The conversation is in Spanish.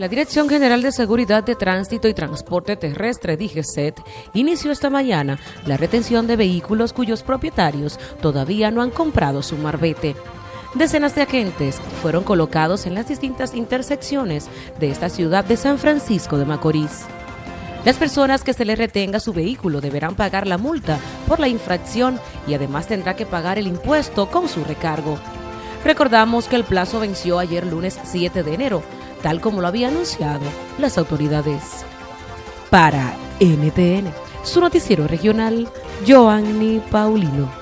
La Dirección General de Seguridad de Tránsito y Transporte Terrestre, DGCET, inició esta mañana la retención de vehículos cuyos propietarios todavía no han comprado su marbete. Decenas de agentes fueron colocados en las distintas intersecciones de esta ciudad de San Francisco de Macorís. Las personas que se les retenga su vehículo deberán pagar la multa por la infracción y además tendrá que pagar el impuesto con su recargo. Recordamos que el plazo venció ayer lunes 7 de enero, tal como lo había anunciado las autoridades. Para NTN, su noticiero regional, Joanny Paulino.